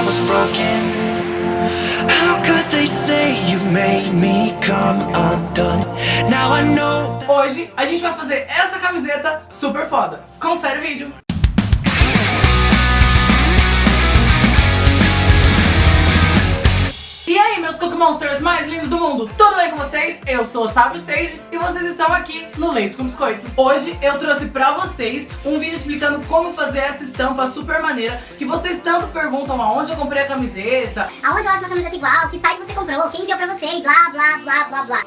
I was broken? How could they say you made me come undone? Now I know Hoje a gente vai fazer essa camiseta super foda. Confere o vídeo. Monsters mais lindos do mundo, tudo bem com vocês? Eu sou Otávio Sage e vocês estão aqui no Leite com Biscoito. Hoje eu trouxe pra vocês um vídeo explicando como fazer essa estampa super maneira que vocês tanto perguntam aonde eu comprei a camiseta, Aonde eu acho uma camiseta igual? Que site você comprou? Quem enviou pra vocês? Blá, blá, blá, blá, blá.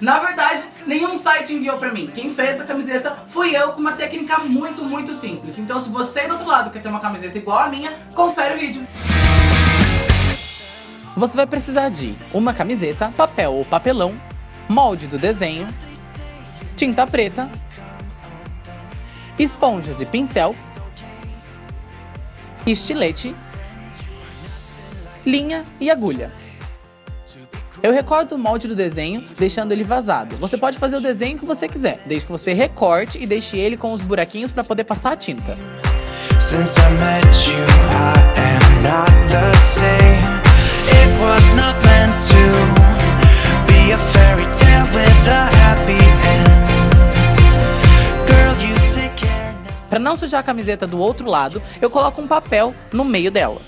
Na verdade, nenhum site enviou pra mim. Quem fez essa camiseta fui eu com uma técnica muito, muito simples. Então se você do outro lado quer ter uma camiseta igual a minha, confere o vídeo. Você vai precisar de uma camiseta, papel ou papelão, molde do desenho, tinta preta, esponjas e pincel, estilete, linha e agulha. Eu recorto o molde do desenho, deixando ele vazado. Você pode fazer o desenho que você quiser, desde que você recorte e deixe ele com os buraquinhos para poder passar a tinta. since I met you, I am not the same. Para não sujar a camiseta do outro lado, eu coloco um papel no meio dela.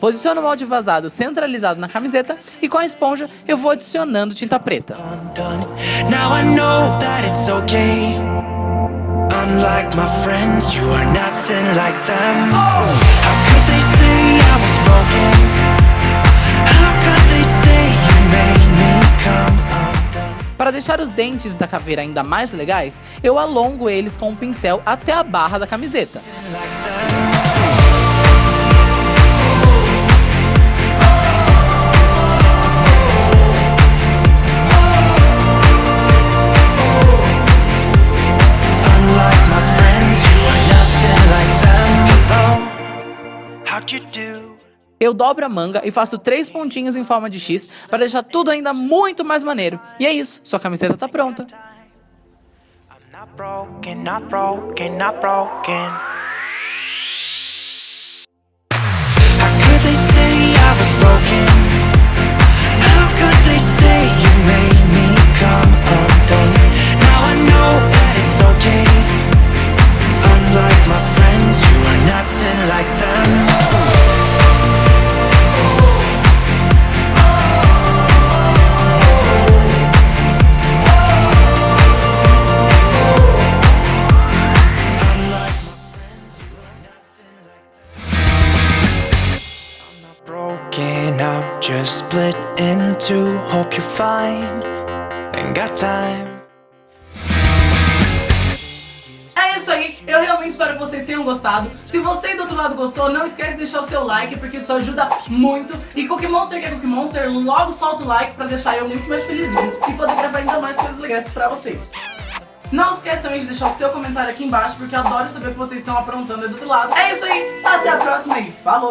Posiciono o molde vazado centralizado na camiseta e com a esponja eu vou adicionando tinta preta. undone? Now I know that it's okay. Unlike my friends, you are nothing like them. How Para deixar os dentes da caveira ainda mais legais, eu alongo eles com um pincel até a barra da camiseta. How'd you do? Eu dobro a manga e faço três pontinhos em forma de X para deixar tudo ainda muito mais maneiro. E é isso, sua camiseta tá pronta. Broken, I'm just split in two. Hope you're fine. Ain't got time. É isso aí, eu realmente espero que vocês tenham gostado. Se você do outro lado gostou, não esquece de deixar o seu like, porque isso ajuda muito. E Cookie Monster que é Cookie Monster, logo solta o like pra deixar eu muito mais felizinho e poder gravar ainda mais coisas legais pra vocês. Não esquece também de deixar o seu comentário aqui embaixo, porque eu adoro saber o que vocês estão aprontando aí do outro lado. É isso aí, até a próxima e falou!